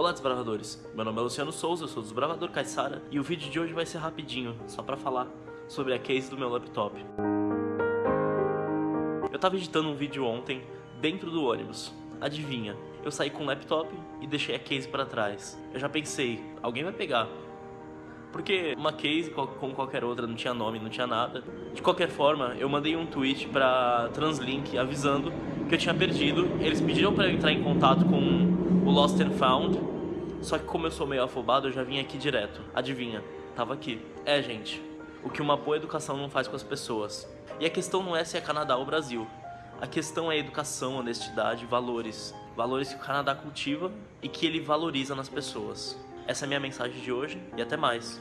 Olá desbravadores, meu nome é Luciano Souza, eu sou desbravador Caissara e o vídeo de hoje vai ser rapidinho, só pra falar sobre a case do meu laptop. Eu tava editando um vídeo ontem dentro do ônibus, adivinha, eu saí com o laptop e deixei a case pra trás. Eu já pensei, alguém vai pegar, porque uma case, como qualquer outra, não tinha nome, não tinha nada. De qualquer forma, eu mandei um tweet pra Translink avisando que eu tinha perdido. Eles pediram pra eu entrar em contato com o Lost and Found. Só que como eu sou meio afobado, eu já vim aqui direto. Adivinha? Tava aqui. É, gente. O que uma boa educação não faz com as pessoas. E a questão não é se é Canadá ou Brasil. A questão é educação, honestidade, valores. Valores que o Canadá cultiva e que ele valoriza nas pessoas. Essa é a minha mensagem de hoje e até mais.